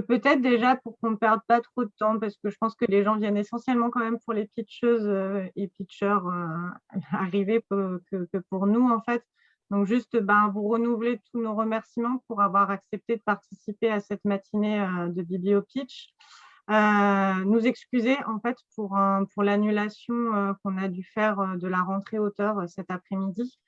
Peut-être déjà pour qu'on ne perde pas trop de temps, parce que je pense que les gens viennent essentiellement quand même pour les pitcheuses euh, et pitchers euh, arrivés que, pour nous, en fait. Donc, juste ben, vous renouveler tous nos remerciements pour avoir accepté de participer à cette matinée euh, de Biblio Pitch. nous excuser en fait pour, pour l'annulation qu'on a dû faire de la rentrée auteur cet après-midi.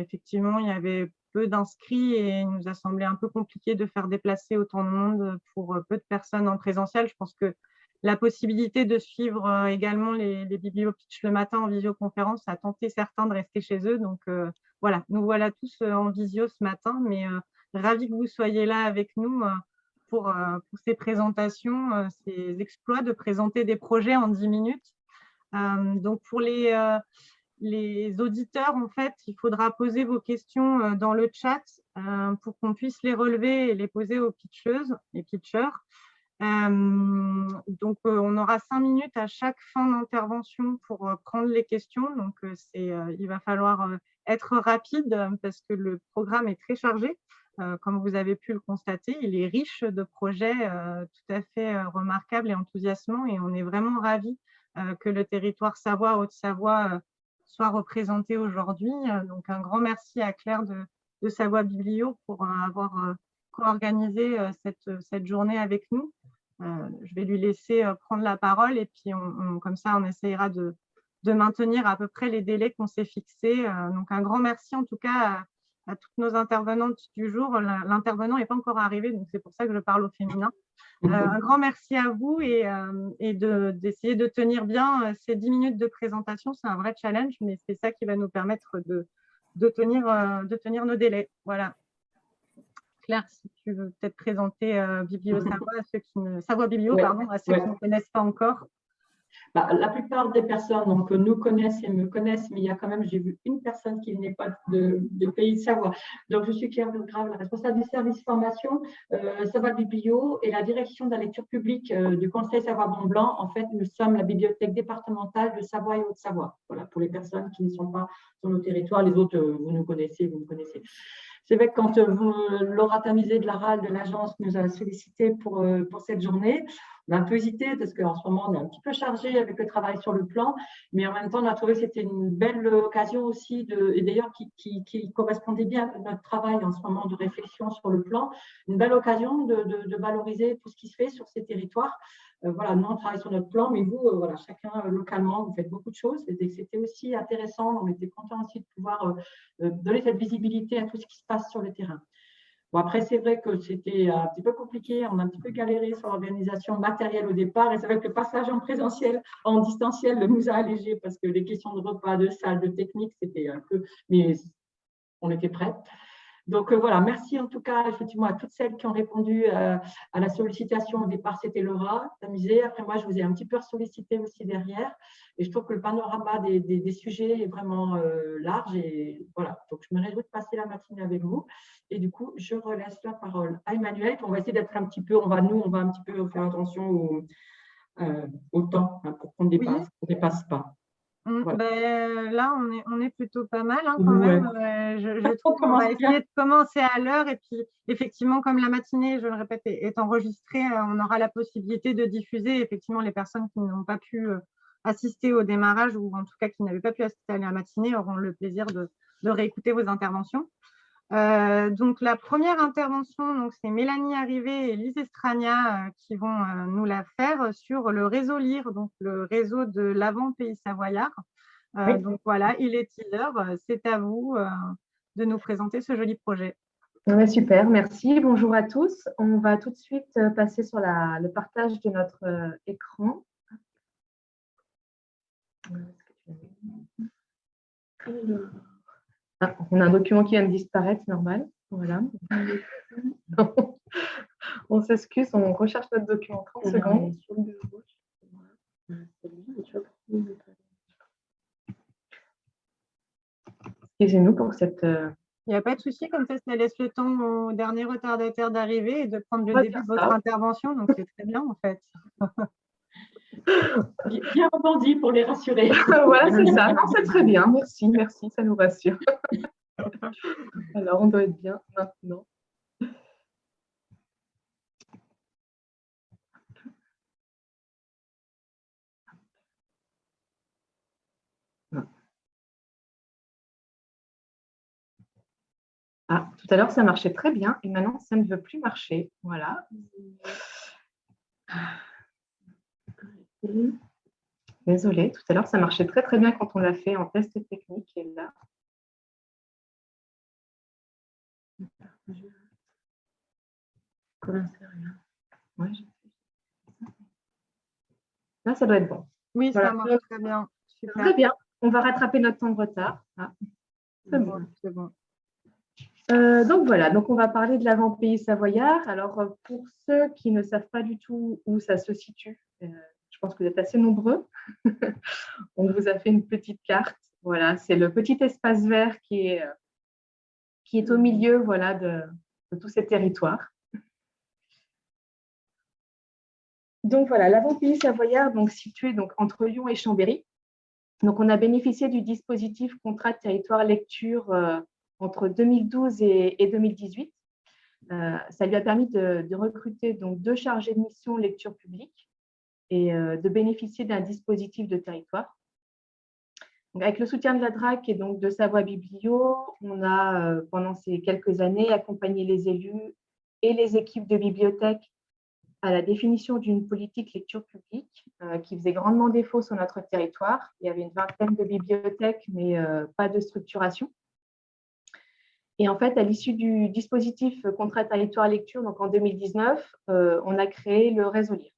Effectivement, il y avait peu d'inscrits et il nous a semblé un peu compliqué de faire déplacer autant de monde pour peu de personnes en présentiel. Je pense que la possibilité de suivre euh, également les, bibliopitch le matin en visioconférence a tenté certains de rester chez eux. Donc euh, voilà, nous voilà tous euh, en visio ce matin, mais ravis que vous soyez là avec nous pour, pour ces présentations, ces exploits de présenter des projets en 10 minutes. donc pour les les auditeurs, en fait, il faudra poser vos questions euh, dans le chat euh, pour qu'on puisse les relever et les poser aux pitcheuses et pitchers. Euh, donc, on aura cinq minutes à chaque fin d'intervention pour prendre les questions. Donc, il va falloir être rapide parce que le programme est très chargé. Comme vous avez pu le constater, il est riche de projets tout à fait remarquables et enthousiasmants et on est vraiment ravis que le territoire Savoie-Haute-Savoie soit représenté aujourd'hui. Euh, donc, un grand merci à Claire de, Savoie Biblio pour euh, avoir euh, co-organisé cette, cette, journée avec nous. je vais lui laisser prendre la parole et puis comme ça, on essayera de, de, maintenir à peu près les délais qu'on s'est fixés. donc, un grand merci en tout cas à, toutes nos intervenantes du jour. L'intervenant n'est pas encore arrivé, donc c'est pour ça que je parle au féminin. Euh, un grand merci à vous et, euh, et d'essayer de, tenir bien euh, ces 10 minutes de présentation. C'est un vrai challenge, mais c'est ça qui va nous permettre de, de, tenir, de tenir nos délais. Voilà. Claire, si tu veux peut-être présenter Biblio Savoie à ceux qui ne, Savoie Biblio, pardon, à ceux qui ne connaissent pas encore. Bah, la plupart des personnes donc, nous connaissent et me connaissent, mais il y a quand même, j'ai vu une personne qui n'est pas de, pays de Savoie. Donc, je suis Claire Grave, la responsable du service formation euh, Savoie Biblio et la direction de la lecture publique euh, du Conseil Savoie-Mont-Blanc. En fait, nous sommes la bibliothèque départementale de Savoie et Haute-Savoie. Voilà, pour les personnes qui ne sont pas sur nos territoires. Les autres, euh, vous nous connaissez, vous nous connaissez. C'est vrai que quand Laura Tamisé de la RAL de l'agence nous a sollicité pour cette journée, un peu hésité parce qu'en ce moment, on est un petit peu chargé avec le travail sur le plan, mais en même temps, on a trouvé que c'était une belle occasion aussi, de, et d'ailleurs qui, correspondait bien à notre travail en ce moment de réflexion sur le plan, une belle occasion de, de, valoriser tout ce qui se fait sur ces territoires. Euh, voilà, nous, on travaille sur notre plan, mais vous, euh, voilà, chacun euh, localement, vous faites beaucoup de choses. C'était aussi intéressant, on était content aussi de pouvoir donner cette visibilité à tout ce qui se passe sur le terrain. Bon, après, c'est vrai que c'était un petit peu compliqué, on a un petit peu galéré sur l'organisation matérielle au départ, et c'est vrai que le passage en présentiel, en distanciel, nous a allégé parce que les questions de repas, de salle, de technique, c'était un peu, mais on était prêts. Donc euh, voilà, merci en tout cas effectivement à toutes celles qui ont répondu euh, à la sollicitation. Au départ, c'était Laura, amusé. Après, moi, je vous ai un petit peu sollicité aussi derrière. Et je trouve que le panorama des, des, sujets est vraiment euh, large. Et voilà, donc je me réjouis de passer la matinée avec vous. Et du coup, je relaisse la parole à Emmanuel. On va essayer d'être un petit peu, on va nous, on va un petit peu faire attention au, au temps hein, pour qu'on ne dépasse, dépasse pas. Mm, ben, là, on est, on est plutôt pas mal hein, quand même. Euh, je, trouve qu'on va essayer de commencer à l'heure. Et puis, effectivement, comme la matinée, je le répète, est, enregistrée, euh, on aura la possibilité de diffuser. Effectivement, les personnes qui n'ont pas pu euh, assister au démarrage ou en tout cas qui n'avaient pas pu assister à la matinée auront le plaisir de, de réécouter vos interventions. Euh, donc, la première intervention, c'est Mélanie Arrivé et Lise Estrania euh, qui vont euh, nous la faire sur le réseau LIRE, donc le réseau de l'avant Pays Savoyard. Donc voilà, il est teaser. C'est à vous de nous présenter ce joli projet. super, merci. Bonjour à tous. On va tout de suite passer sur la, le partage de notre écran. Ah, on a un document qui vient de disparaître, c'est normal. Voilà. on s'excuse, on recherche notre document 30 secondes. Excusez-nous pour cette. Euh, Il n'y a pas de souci, comme ça, ça laisse le temps au dernier retardataire d'arriver et de prendre le début de votre intervention. Donc, c'est très bien, en fait. bien rebondi pour les rassurer. voilà, c'est ça. Non, c'est très bien. Merci, merci, ça nous rassure. Alors, on doit être bien maintenant. Ah, tout à l'heure, ça marchait très bien et maintenant, ça ne veut plus marcher. Voilà. Désolée, tout à l'heure, ça marchait très très bien quand on l'a fait en test technique et là. Là, ça doit être bon. Oui, ça marche très bien. Très bien. On va rattraper notre temps de retard. Ah. C'est bon. Euh, donc voilà, donc on va parler de l'avant-pays savoyard. Alors pour ceux qui ne savent pas du tout où ça se situe, euh, je pense que vous êtes assez nombreux. on vous a fait une petite carte. Voilà, c'est le petit espace vert qui est, qui est au milieu voilà, de, tous ces territoires. Donc voilà, l'avant-pays savoyard, donc situé donc, entre Lyon et Chambéry. Donc on a bénéficié du dispositif contrat de territoire lecture entre 2012 et, 2018. Euh, ça lui a permis de, recruter donc deux chargés de mission lecture publique et euh, de bénéficier d'un dispositif de territoire. avec le soutien de la DRAC et donc de Savoie Biblio, on a, euh, pendant ces quelques années, accompagné les élus et les équipes de bibliothèques à la définition d'une politique lecture publique qui faisait grandement défaut sur notre territoire. Il y avait une vingtaine de bibliothèques, mais pas de structuration. Et en fait, à l'issue du dispositif contrat territoire lecture, donc en 2019, euh, on a créé le réseau Lire.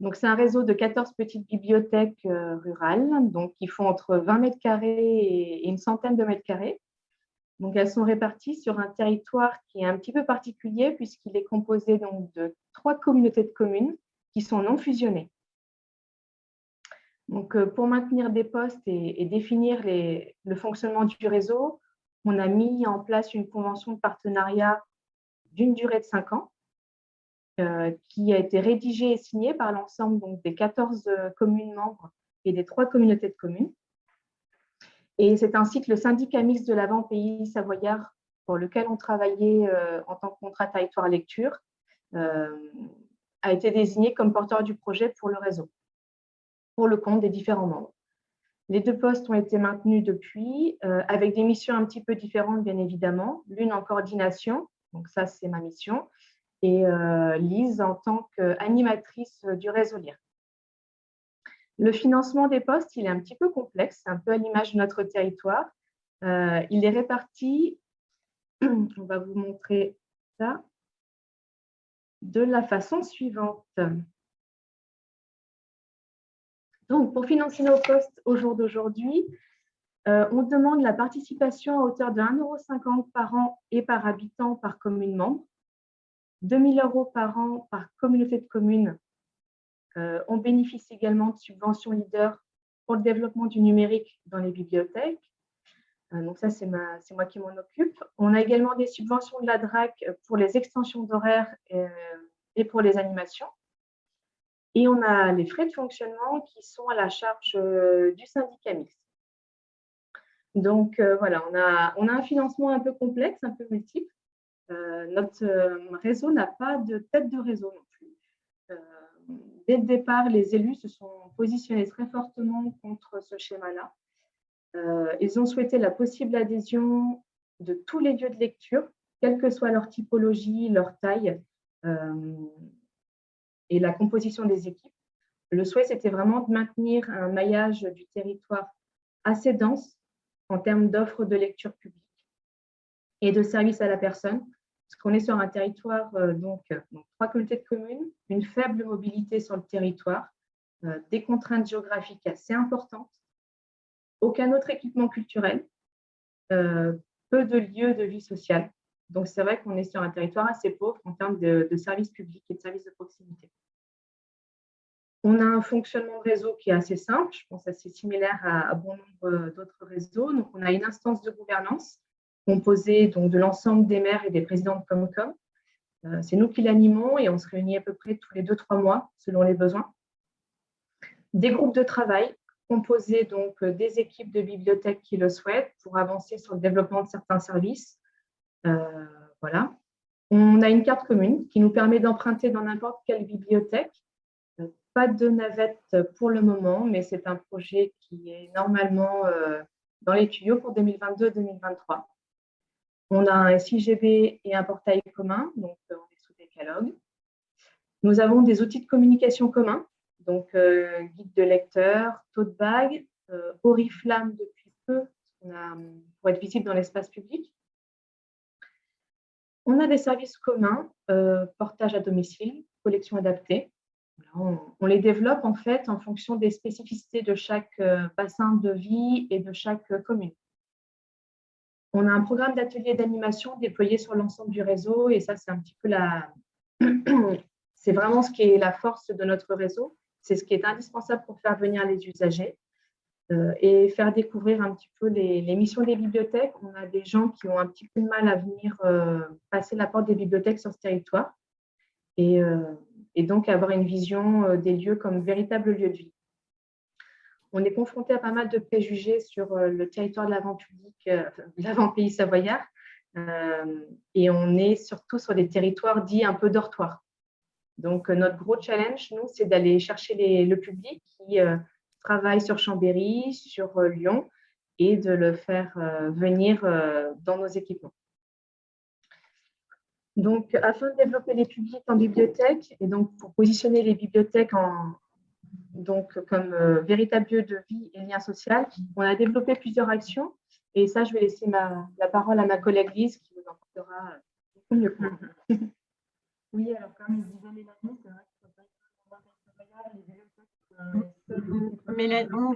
Donc, c'est un réseau de 14 petites bibliothèques euh, rurales, donc qui font entre 20 mètres carrés et une centaine de mètres carrés. Donc, elles sont réparties sur un territoire qui est un petit peu particulier puisqu'il est composé de trois communautés de communes qui sont non fusionnées. Donc, euh, pour maintenir des postes et, définir le fonctionnement du réseau, on a mis en place une convention de partenariat d'une durée de cinq ans qui a été rédigée et signée par l'ensemble des 14 euh, communes membres et des trois communautés de communes. Et c'est ainsi que le syndicat mixte de l'avant-pays savoyard, pour lequel on travaillait euh, en tant que contrat territoire lecture, a été désigné comme porteur du projet pour le réseau, pour le compte des différents membres. Les deux postes ont été maintenus depuis, euh, avec des missions un petit peu différentes, bien évidemment. L'une en coordination, donc ça, c'est ma mission, et euh, Lise en tant qu'animatrice du réseau LIRE. Le financement des postes, il est un petit peu complexe, un peu à l'image de notre territoire. Euh, il est réparti, on va vous montrer ça, de la façon suivante. Donc, pour financer nos postes au jour d'aujourd'hui, euh, on demande la participation à hauteur de 1,50 € par an et par habitant par commune membre, 2 000 euros par an par communauté de communes. Euh, on bénéficie également de subventions leader pour le développement du numérique dans les bibliothèques. Euh, donc ça, c'est moi qui m'en occupe. On a également des subventions de la DRAC pour les extensions d'horaires et pour les animations. Et on a les frais de fonctionnement qui sont à la charge euh, du syndicat mixte. Donc euh, voilà, on a, on a un financement un peu complexe, un peu multiple. Euh, notre réseau n'a pas de tête de réseau non plus. dès le départ, les élus se sont positionnés très fortement contre ce schéma-là. ils ont souhaité la possible adhésion de tous les lieux de lecture, quelle que soit leur typologie, leur taille, et la composition des équipes. Le souhait, c'était vraiment de maintenir un maillage du territoire assez dense en termes d'offres de lecture publique et de services à la personne, parce qu'on est sur un territoire, euh, donc, trois communautés de communes, une faible mobilité sur le territoire, euh, des contraintes géographiques assez importantes, aucun autre équipement culturel, euh, peu de lieux de vie sociale. Donc, c'est vrai qu'on est sur un territoire assez pauvre en termes de, services publics et de services de proximité. On a un fonctionnement de réseau qui est assez simple, je pense assez similaire à, bon nombre d'autres réseaux. Donc, on a une instance de gouvernance composée donc, de l'ensemble des maires et des présidents de Comcom. Euh, c'est nous qui l'animons et on se réunit à peu près tous les deux, trois mois selon les besoins. Des groupes de travail composés donc des équipes de bibliothèques qui le souhaitent pour avancer sur le développement de certains services, euh, voilà. On a une carte commune qui nous permet d'emprunter dans n'importe quelle bibliothèque. Euh, pas de navette pour le moment, mais c'est un projet qui est normalement dans les tuyaux pour 2022-2023. On a un SIGB et un portail commun, donc on est sous décalogue. Nous avons des outils de communication communs, donc guide de lecteur, tote bag, Oriflamme depuis peu, pour être visible dans l'espace public. On a des services communs, portage à domicile, collection adaptée. On, les développe en fait en fonction des spécificités de chaque euh, bassin de vie et de chaque euh, commune. On a un programme d'ateliers d'animation déployé sur l'ensemble du réseau et ça, c'est un petit peu la... c'est vraiment ce qui est la force de notre réseau. C'est ce qui est indispensable pour faire venir les usagers euh, et faire découvrir un petit peu les, missions des bibliothèques. On a des gens qui ont un petit peu de mal à venir passer la porte des bibliothèques sur ce territoire. Et et donc avoir une vision euh, des lieux comme véritable lieu de vie. On est confronté à pas mal de préjugés sur euh, le territoire de l'avant-public, euh, l'avant-pays savoyard, et on est surtout sur des territoires dits un peu dortoirs. Donc, notre gros challenge, nous, c'est d'aller chercher le public qui travaille sur Chambéry, sur Lyon, et de le faire venir dans nos équipements. Donc, afin de développer les publics en bibliothèque et donc pour positionner les bibliothèques en, donc, comme euh, véritable lieu de vie et lien social, on a développé plusieurs actions. Et ça, je vais laisser la parole à ma collègue Lise qui vous en parlera beaucoup mieux que moi. Oui, alors comme disait Mélanie, c'est vrai qu'il faut pas Mélanie, on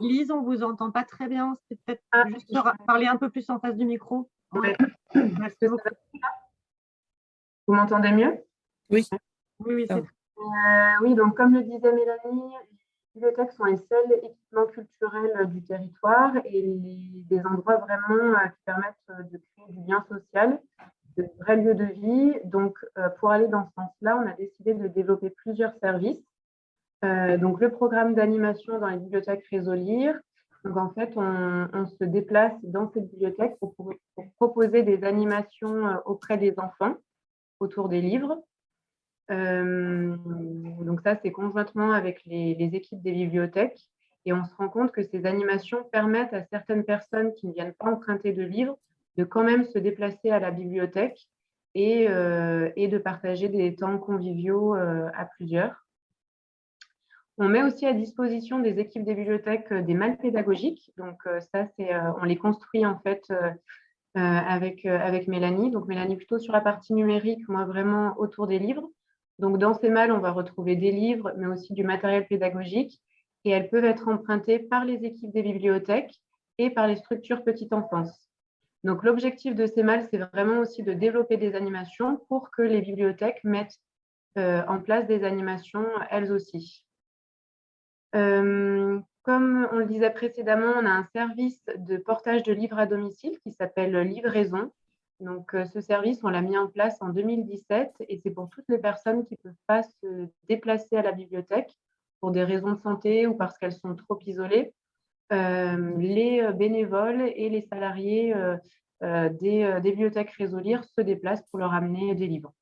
Lise, on ne vous entend pas très bien. C'est peut-être ah, juste parler un peu plus en face du micro. Merci beaucoup. Vous m'entendez mieux? Oui. Oui, oui, euh, oui, donc comme le disait Mélanie, les bibliothèques sont les seuls équipements culturels du territoire et des endroits vraiment euh, qui permettent euh, de créer du lien social, de vrais lieux de vie. Donc, pour aller dans ce sens-là, on a décidé de développer plusieurs services. donc, le programme d'animation dans les bibliothèques Réseau Lire. En fait, on, se déplace dans ces bibliothèques pour proposer des animations auprès des enfants autour des livres. Euh, donc ça, c'est conjointement avec les, équipes des bibliothèques. Et on se rend compte que ces animations permettent à certaines personnes qui ne viennent pas emprunter de livres de quand même se déplacer à la bibliothèque et, euh, de partager des temps conviviaux euh, à plusieurs. On met aussi à disposition des équipes des bibliothèques des malles pédagogiques. Donc ça, c'est, on les construit en fait avec, avec Mélanie. Donc Mélanie plutôt sur la partie numérique, moi vraiment autour des livres. Donc dans ces malles, on va retrouver des livres, mais aussi du matériel pédagogique. Et elles peuvent être empruntées par les équipes des bibliothèques et par les structures petite enfance. Donc l'objectif de ces malles, c'est vraiment aussi de développer des animations pour que les bibliothèques mettent euh, en place des animations elles aussi. Comme on le disait précédemment, on a un service de portage de livres à domicile qui s'appelle Livraison. Donc, euh, ce service, on l'a mis en place en 2017 et c'est pour toutes les personnes qui ne peuvent pas se déplacer à la bibliothèque pour des raisons de santé ou parce qu'elles sont trop isolées. Euh, les bénévoles et les salariés euh, des, bibliothèques Réseau Lire se déplacent pour leur amener des livres.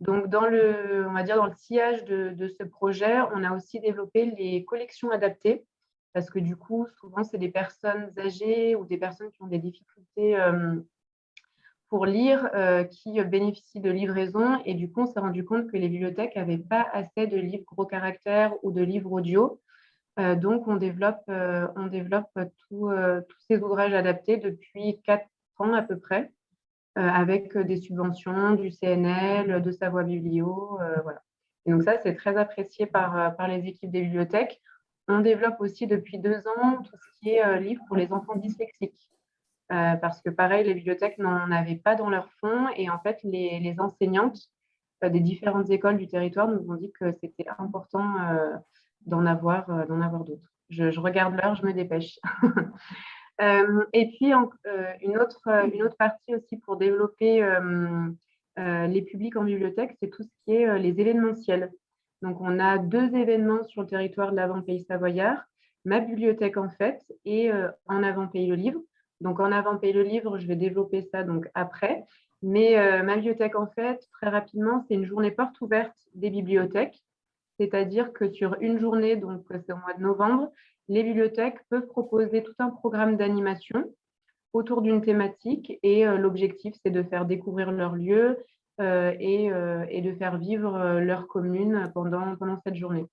Donc, dans le, on va dire dans le sillage de, ce projet, on a aussi développé les collections adaptées parce que du coup, souvent, c'est des personnes âgées ou des personnes qui ont des difficultés euh, pour lire euh, qui bénéficient de livraison. Et du coup, on s'est rendu compte que les bibliothèques n'avaient pas assez de livres gros caractères ou de livres audio. Euh, donc, on développe, on développe tous ces ouvrages adaptés depuis quatre ans à peu près, avec des subventions du CNL, de Savoie Biblio. Et donc ça, c'est très apprécié par, par les équipes des bibliothèques. On développe aussi depuis deux ans tout ce qui est euh, livre pour les enfants dyslexiques. Euh, parce que pareil, les bibliothèques n'en avaient pas dans leur fonds et en fait, les, enseignantes euh, des différentes écoles du territoire nous ont dit que c'était important d'en avoir, d'autres. Je, regarde l'heure, je me dépêche. et puis, une, autre, partie aussi pour développer les publics en bibliothèque, c'est tout ce qui est les événementiels. Donc, on a deux événements sur le territoire de l'avant-pays savoyard, ma bibliothèque en fait et euh, en avant-pays le livre. Donc, en avant-pays le livre, je vais développer ça donc après. Mais euh, ma bibliothèque en fait, très rapidement, c'est une journée porte ouverte des bibliothèques. C'est-à-dire que sur une journée, donc c'est au mois de novembre, les bibliothèques peuvent proposer tout un programme d'animation autour d'une thématique et l'objectif, c'est de faire découvrir leur lieu et, et, de faire vivre leur commune pendant cette journée.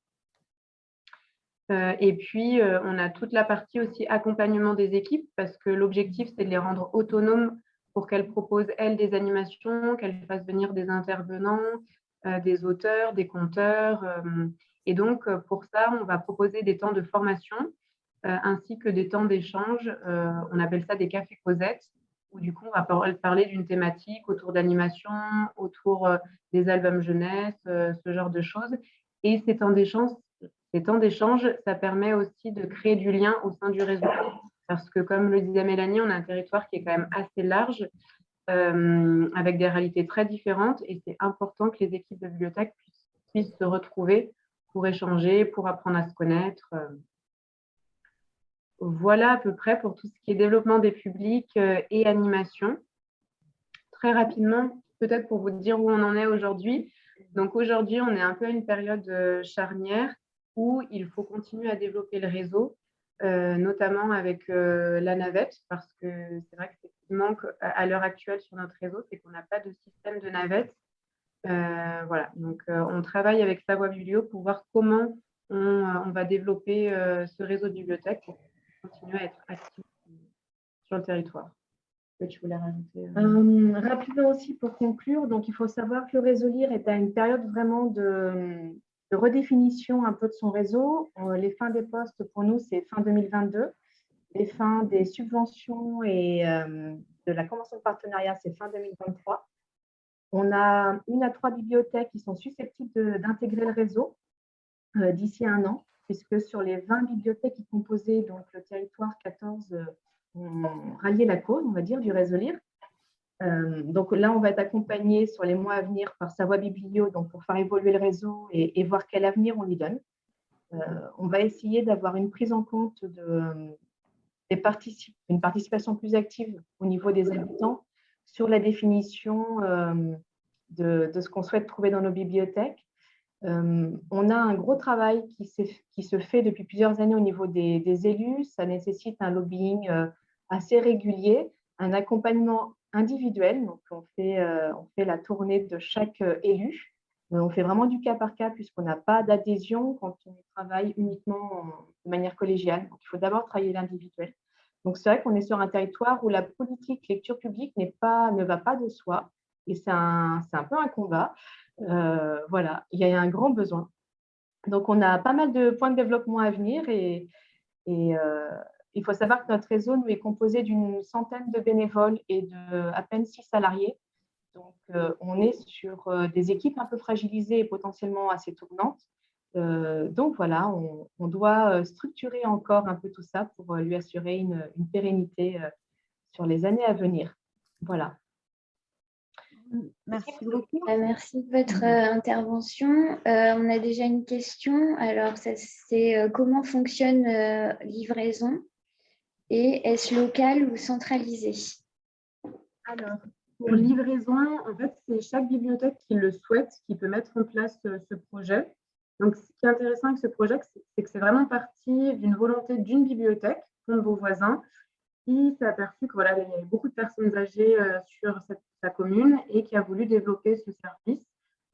Et puis, on a toute la partie aussi accompagnement des équipes parce que l'objectif, c'est de les rendre autonomes pour qu'elles proposent, elles, des animations, qu'elles fassent venir des intervenants, des auteurs, des conteurs. et donc, pour ça, on va proposer des temps de formation euh, ainsi que des temps d'échange. Euh, on appelle ça des cafés causettes, où du coup, on va parler d'une thématique autour d'animation, autour euh, des albums jeunesse, ce genre de choses. Et ces temps d'échange, ces temps d'échange, ça permet aussi de créer du lien au sein du réseau. Parce que, comme le disait Mélanie, on a un territoire qui est quand même assez large, avec des réalités très différentes. Et c'est important que les équipes de bibliothèque puissent, puissent, se retrouver pour échanger, pour apprendre à se connaître. Voilà à peu près pour tout ce qui est développement des publics euh, et animation. Très rapidement, peut-être pour vous dire où on en est aujourd'hui. Donc aujourd'hui, on est un peu à une période euh, charnière où il faut continuer à développer le réseau, euh, notamment avec la navette, parce que c'est vrai que ce qui manque à, l'heure actuelle sur notre réseau, c'est qu'on n'a pas de système de navette. voilà, donc on travaille avec Savoie Biblio pour voir comment on, va développer ce réseau de bibliothèques continuer à être actif sur le territoire. Que tu voulais rajouter euh? Euh, Rapidement aussi pour conclure, donc il faut savoir que le réseau LIRE est à une période vraiment de, redéfinition un peu de son réseau. Euh, les fins des postes pour nous, c'est fin 2022. Les fins des subventions et de la convention de partenariat, c'est fin 2023. On a une à trois bibliothèques qui sont susceptibles d'intégrer le réseau d'ici un an puisque sur les 20 bibliothèques qui composaient donc, le territoire, 14 euh, ont rallié la cause, on va dire, du réseau LIRE. Euh, donc là, on va être accompagné sur les mois à venir par Savoie Biblio donc pour faire évoluer le réseau et, voir quel avenir on lui donne. Euh, on va essayer d'avoir une prise en compte de, des une participation plus active au niveau des habitants sur la définition de, de, ce qu'on souhaite trouver dans nos bibliothèques euh, on a un gros travail qui, se fait depuis plusieurs années au niveau des, élus. Ça nécessite un lobbying euh, assez régulier, un accompagnement individuel. Donc, on fait, euh, on fait la tournée de chaque élu. On fait vraiment du cas par cas puisqu'on n'a pas d'adhésion quand on travaille uniquement de manière collégiale. Donc, il faut d'abord travailler l'individuel. Donc, c'est vrai qu'on est sur un territoire où la politique lecture publique pas, ne va pas de soi. Et c'est un, un, peu un combat. Euh, voilà, il y a un grand besoin. Donc, on a pas mal de points de développement à venir et, euh, il faut savoir que notre réseau nous est composé d'une centaine de bénévoles et de à peine six salariés. Donc, euh, on est sur des équipes un peu fragilisées et potentiellement assez tournantes. donc, voilà, on, doit structurer encore un peu tout ça pour lui assurer une, une pérennité sur les années à venir. Voilà. Merci beaucoup. Euh, merci de votre euh, intervention. Euh, on a déjà une question. Alors, c'est comment fonctionne livraison? Et est-ce local ou centralisé? Alors, pour livraison, en fait, c'est chaque bibliothèque qui le souhaite qui peut mettre en place ce projet. Donc, ce qui est intéressant avec ce projet, c'est que c'est vraiment parti d'une volonté d'une bibliothèque, de vos voisins, qui s'est aperçu qu'il voilà, y avait beaucoup de personnes âgées sur cette sa commune et qui a voulu développer ce service.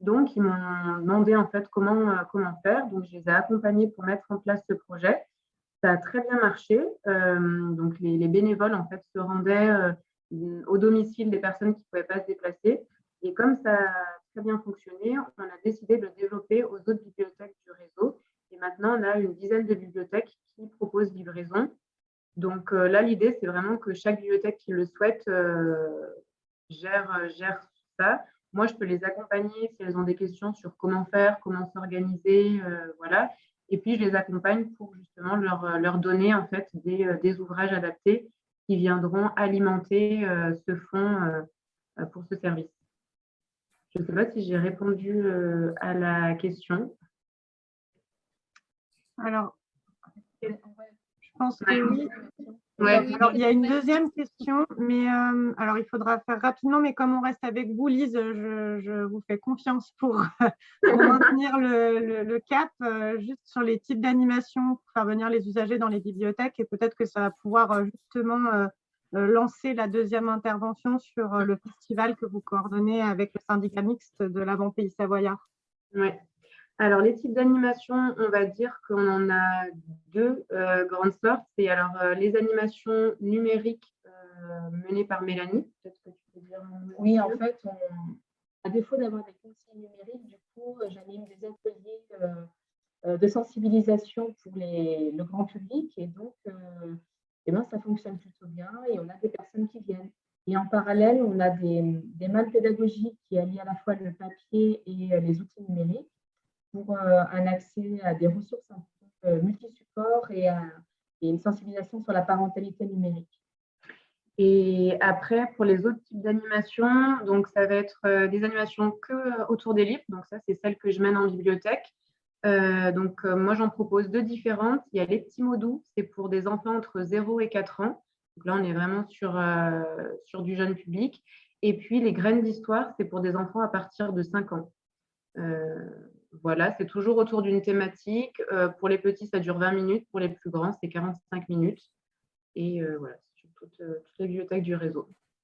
Donc, ils m'ont demandé en fait comment, euh, comment faire. Donc, je les ai accompagnés pour mettre en place ce projet. Ça a très bien marché. Euh, donc, les, bénévoles en fait se rendaient euh, au domicile des personnes qui ne pouvaient pas se déplacer. Et comme ça a très bien fonctionné, on a décidé de le développer aux autres bibliothèques du réseau. Et maintenant, on a une dizaine de bibliothèques qui proposent livraison. Donc là, l'idée, c'est vraiment que chaque bibliothèque qui le souhaite gère, euh, gère ça. Moi, je peux les accompagner si elles ont des questions sur comment faire, comment s'organiser, euh, voilà. Et puis, je les accompagne pour justement leur, euh, leur donner en fait des, des, ouvrages adaptés qui viendront alimenter ce fonds pour ce service. Je ne sais pas si j'ai répondu à la question. Alors, je pense que oui. Alors, il y a une deuxième question, mais euh, alors il faudra faire rapidement, mais comme on reste avec vous, Lise, je, vous fais confiance pour, maintenir le, cap, euh, juste sur les types d'animation pour faire venir les usagers dans les bibliothèques, et peut-être que ça va pouvoir euh, justement lancer la deuxième intervention sur le festival que vous coordonnez avec le syndicat mixte de l'Avant Pays Savoyard. Oui. Alors, les types d'animation, on va dire qu'on en a deux grandes sortes. C'est alors les animations numériques menées par Mélanie. Peut-être que tu peux dire. Oui, en fait, à défaut d'avoir des conseils numériques, du coup, j'anime des ateliers euh, de sensibilisation pour les, le grand public. Et donc, euh, eh ben, ça fonctionne plutôt bien et on a des personnes qui viennent. Et en parallèle, on a des, des malles pédagogiques qui allient à la fois le papier et les outils numériques pour euh, un accès à des ressources multi-supports et, et une sensibilisation sur la parentalité numérique. Et après, pour les autres types d'animations, donc ça va être des animations que autour des livres. Donc ça, c'est celle que je mène en bibliothèque. Euh, donc, euh, moi, j'en propose deux différentes. Il y a les petits mots doux, c'est pour des enfants entre 0 et 4 ans. Donc là, on est vraiment sur, euh, sur du jeune public. Et puis, les graines d'histoire, c'est pour des enfants à partir de 5 ans. Voilà, c'est toujours autour d'une thématique. pour les petits, ça dure 20 minutes. Pour les plus grands, c'est 45 minutes. Et voilà, sur toutes, toutes les bibliothèques du réseau.